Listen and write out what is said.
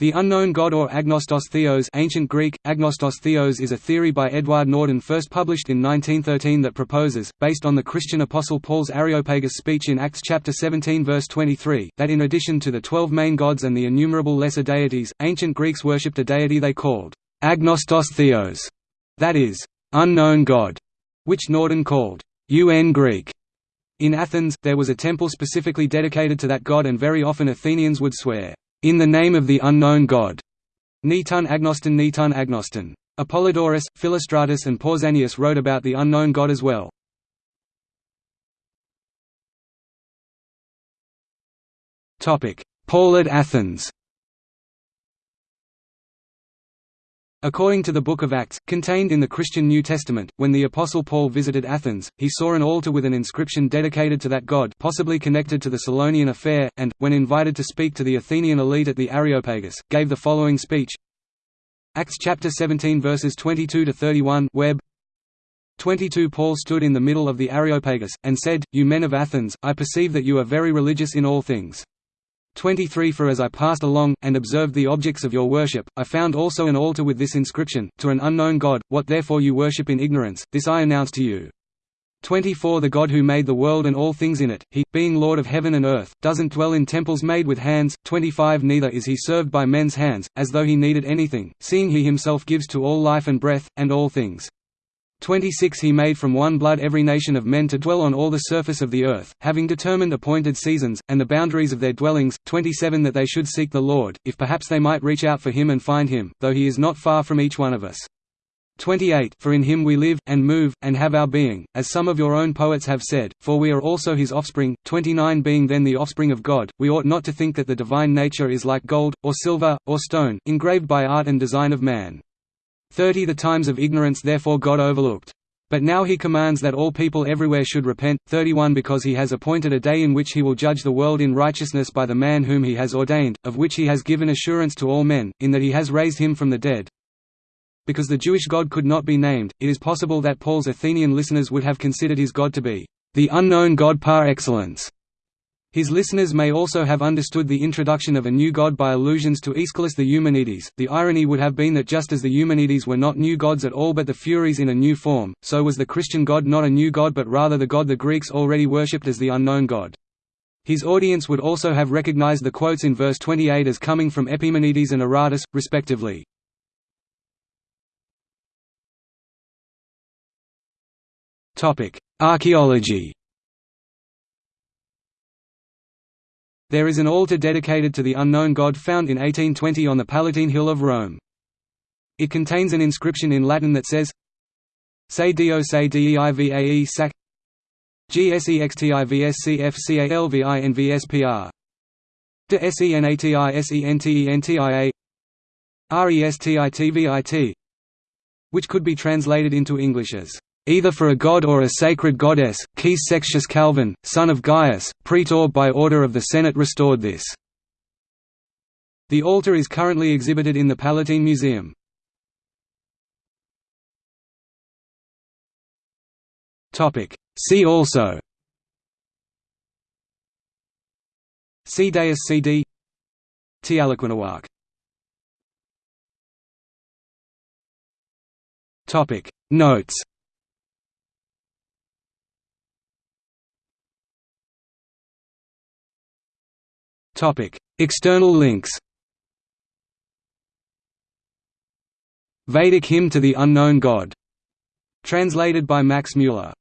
The unknown god or agnostos theos ancient Greek, agnostos theos is a theory by Eduard Norden first published in 1913 that proposes, based on the Christian apostle Paul's Areopagus speech in Acts chapter 17 verse 23, that in addition to the twelve main gods and the innumerable lesser deities, ancient Greeks worshipped a deity they called agnostos theos, that is, unknown god, which Norden called un Greek. In Athens, there was a temple specifically dedicated to that god and very often Athenians would swear, in the name of the unknown God. Netun agnoston Netun agnoston. Apollodorus, Philostratus and Pausanias wrote about the unknown God as well. Paul at Athens According to the Book of Acts, contained in the Christian New Testament, when the Apostle Paul visited Athens, he saw an altar with an inscription dedicated to that god possibly connected to the Cylonian affair, and, when invited to speak to the Athenian elite at the Areopagus, gave the following speech Acts chapter 17 verses 22–31 Web 22 Paul stood in the middle of the Areopagus, and said, You men of Athens, I perceive that you are very religious in all things. 23 For as I passed along, and observed the objects of your worship, I found also an altar with this inscription, To an unknown God, what therefore you worship in ignorance, this I announce to you. 24 The God who made the world and all things in it, he, being Lord of heaven and earth, doesn't dwell in temples made with hands. 25 Neither is he served by men's hands, as though he needed anything, seeing he himself gives to all life and breath, and all things. 26 He made from one blood every nation of men to dwell on all the surface of the earth, having determined appointed seasons, and the boundaries of their dwellings. 27 That they should seek the Lord, if perhaps they might reach out for him and find him, though he is not far from each one of us. 28 For in him we live, and move, and have our being, as some of your own poets have said, for we are also his offspring. 29 Being then the offspring of God, we ought not to think that the divine nature is like gold, or silver, or stone, engraved by art and design of man. 30 The times of ignorance therefore God overlooked. But now he commands that all people everywhere should repent. 31 Because he has appointed a day in which he will judge the world in righteousness by the man whom he has ordained, of which he has given assurance to all men, in that he has raised him from the dead. Because the Jewish God could not be named, it is possible that Paul's Athenian listeners would have considered his God to be the unknown God par excellence. His listeners may also have understood the introduction of a new god by allusions to Aeschylus the Eumenides. The irony would have been that just as the Eumenides were not new gods at all but the Furies in a new form, so was the Christian god not a new god but rather the god the Greeks already worshipped as the unknown god. His audience would also have recognized the quotes in verse 28 as coming from Epimenides and Aratus, respectively. Archaeology There is an altar dedicated to the unknown god found in 1820 on the Palatine Hill of Rome. It contains an inscription in Latin that says Se Dio se Deivae sac GSEXTIVSCFCALVINVSPR De SENATISENTENTIA RESTITVIT which could be translated into English as either for a god or a sacred goddess. Quis Sextius Calvin, son of Gaius, praetor by order of the Senate restored this. The altar is currently exhibited in the Palatine Museum. See also See Deus CD Tealloquenoarch Notes External links. Vedic Hymn to the Unknown God. Translated by Max Mueller